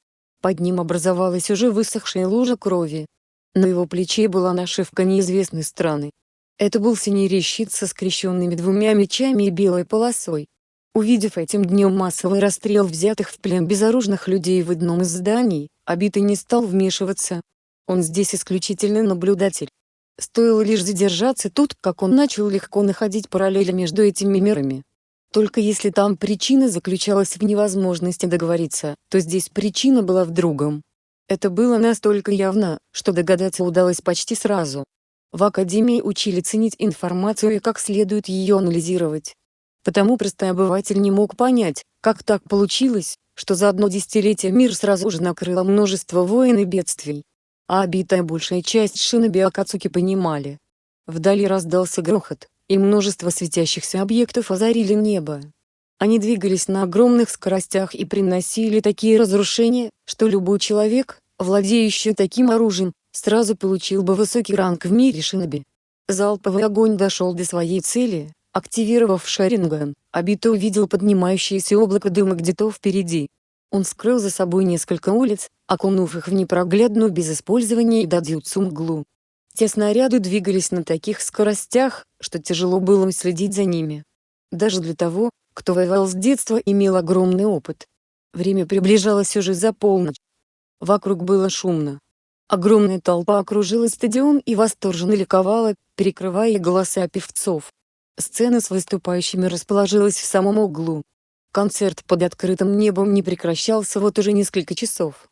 Под ним образовалась уже высохшая лужа крови. На его плече была нашивка неизвестной страны. Это был синий щит со скрещенными двумя мечами и белой полосой. Увидев этим днем массовый расстрел взятых в плен безоружных людей в одном из зданий, Обитый не стал вмешиваться. Он здесь исключительно наблюдатель. Стоило лишь задержаться тут, как он начал легко находить параллели между этими мирами. Только если там причина заключалась в невозможности договориться, то здесь причина была в другом. Это было настолько явно, что догадаться удалось почти сразу. В академии учили ценить информацию и как следует ее анализировать. Потому простой обыватель не мог понять, как так получилось, что за одно десятилетие мир сразу же накрыло множество войн и бедствий. А обитая большая часть шиноби Акацуки понимали. Вдали раздался грохот, и множество светящихся объектов озарили небо. Они двигались на огромных скоростях и приносили такие разрушения, что любой человек, владеющий таким оружием, сразу получил бы высокий ранг в мире шиноби. Залповый огонь дошел до своей цели, активировав Шаринган, Абито увидел поднимающееся облако дыма где-то впереди. Он скрыл за собой несколько улиц, окунув их в непроглядную без использования дадзюцу мглу. Те снаряды двигались на таких скоростях, что тяжело было следить за ними. Даже для того, кто воевал с детства и имел огромный опыт. Время приближалось уже за полночь. Вокруг было шумно. Огромная толпа окружила стадион и восторженно ликовала, перекрывая голоса певцов. Сцена с выступающими расположилась в самом углу. Концерт под открытым небом не прекращался вот уже несколько часов.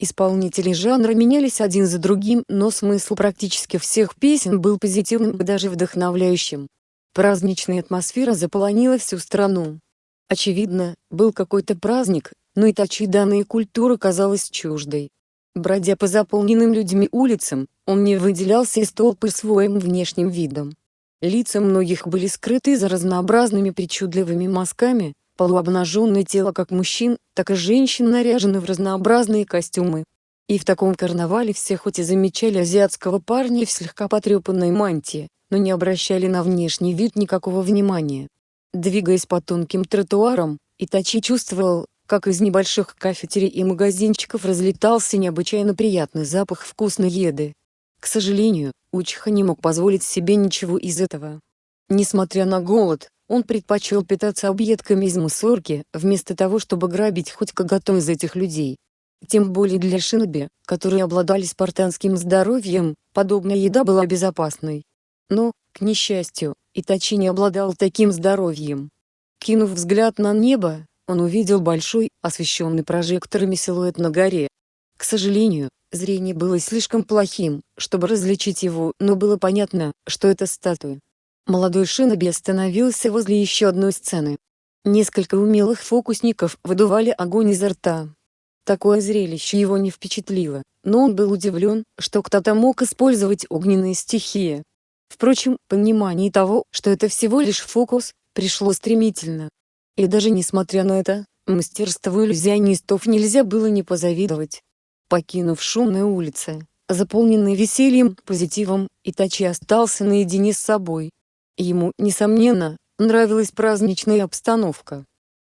Исполнители жанра менялись один за другим, но смысл практически всех песен был позитивным и даже вдохновляющим. Праздничная атмосфера заполонила всю страну. Очевидно, был какой-то праздник, но и Итачи данной культуры казалась чуждой. Бродя по заполненным людьми улицам, он не выделялся из толпы своим внешним видом. Лица многих были скрыты за разнообразными причудливыми мазками, полуобнаженное тело как мужчин, так и женщин наряжены в разнообразные костюмы. И в таком карнавале все хоть и замечали азиатского парня в слегка потрепанной мантии, но не обращали на внешний вид никакого внимания. Двигаясь по тонким тротуарам, Итачи чувствовал, как из небольших кафетерий и магазинчиков разлетался необычайно приятный запах вкусной еды. К сожалению, Учиха не мог позволить себе ничего из этого. Несмотря на голод, он предпочел питаться объедками из мусорки, вместо того чтобы грабить хоть кого-то из этих людей. Тем более для шиноби, которые обладали спартанским здоровьем, подобная еда была безопасной. Но, к несчастью, Итачи не обладал таким здоровьем. Кинув взгляд на небо, он увидел большой, освещенный прожекторами силуэт на горе. К сожалению, Зрение было слишком плохим, чтобы различить его, но было понятно, что это статуя. Молодой Шиноби остановился возле еще одной сцены. Несколько умелых фокусников выдували огонь изо рта. Такое зрелище его не впечатлило, но он был удивлен, что кто-то мог использовать огненные стихии. Впрочем, понимание того, что это всего лишь фокус, пришло стремительно. И даже несмотря на это, мастерству иллюзионистов нельзя было не позавидовать. Покинув шумные улицы, заполненные весельем, позитивом, Итачи остался наедине с собой. Ему, несомненно, нравилась праздничная обстановка.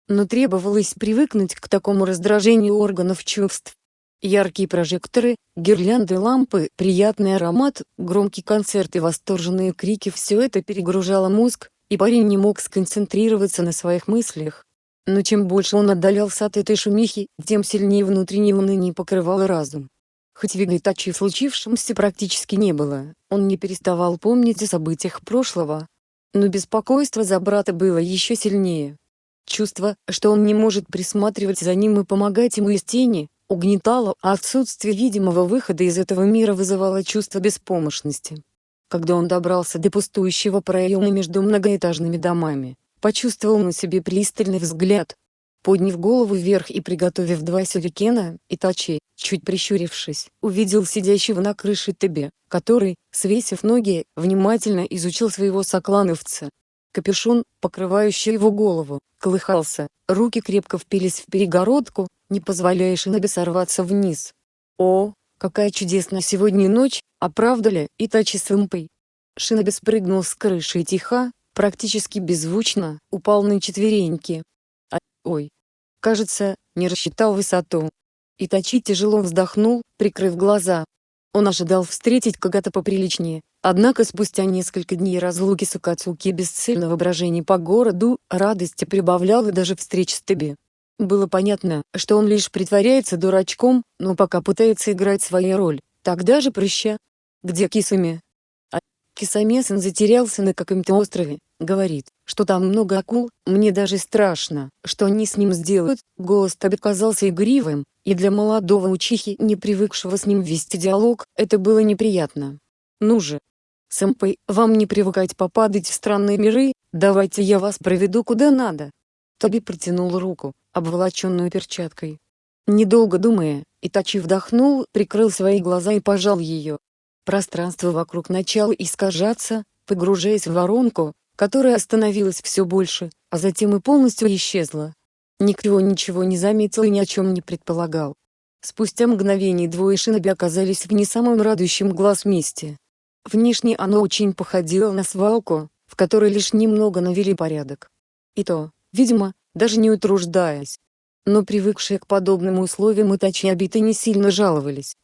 Но требовалось привыкнуть к такому раздражению органов чувств. Яркие прожекторы, гирлянды лампы, приятный аромат, громкий концерт и восторженные крики – все это перегружало мозг, и парень не мог сконцентрироваться на своих мыслях. Но чем больше он отдалялся от этой шумихи, тем сильнее внутреннее уныние покрывало разум. Хоть Вигайтачи в случившемся практически не было, он не переставал помнить о событиях прошлого. Но беспокойство за брата было еще сильнее. Чувство, что он не может присматривать за ним и помогать ему из тени, угнетало, а отсутствие видимого выхода из этого мира вызывало чувство беспомощности. Когда он добрался до пустующего проема между многоэтажными домами, почувствовал на себе пристальный взгляд. Подняв голову вверх и приготовив два сюрикена, Итачи, чуть прищурившись, увидел сидящего на крыше Тебе, который, свесив ноги, внимательно изучил своего соклановца. Капюшон, покрывающий его голову, колыхался, руки крепко впились в перегородку, не позволяя Шинобе сорваться вниз. «О, какая чудесная сегодня ночь, а правда ли, Итачи Сэмпэй?» Шиноби спрыгнул с крыши и тихо, практически беззвучно, упал на четвереньки. А, ой. Кажется, не рассчитал высоту. Итачи тяжело вздохнул, прикрыв глаза. Он ожидал встретить кого-то поприличнее, однако спустя несколько дней разлуки с Акацуки бесцельного брожения по городу, радости прибавлял и даже встреч с Тебе. Было понятно, что он лишь притворяется дурачком, но пока пытается играть свою роль. Тогда же прыща. Где Кисуми? А Кисамесен затерялся на каком-то острове, Говорит, что там много акул, мне даже страшно, что они с ним сделают. Голос Таби казался игривым, И для молодого учихи, не привыкшего с ним вести диалог, это было неприятно. Ну же, сэмпэй, вам не привыкать попадать в странные миры, давайте я вас проведу куда надо. Тоби протянул руку, обволоченную перчаткой. Недолго думая, Итачи вдохнул, прикрыл свои глаза и пожал ее. Пространство вокруг начало искажаться, погружаясь в воронку, которая становилась все больше, а затем и полностью исчезла. Никто ничего не заметил и ни о чем не предполагал. Спустя мгновение двое шиноби оказались в не самом радующем глаз месте. Внешне оно очень походило на свалку, в которой лишь немного навели порядок. И то, видимо, даже не утруждаясь. Но привыкшие к подобным условиям Итачи обиты не сильно жаловались.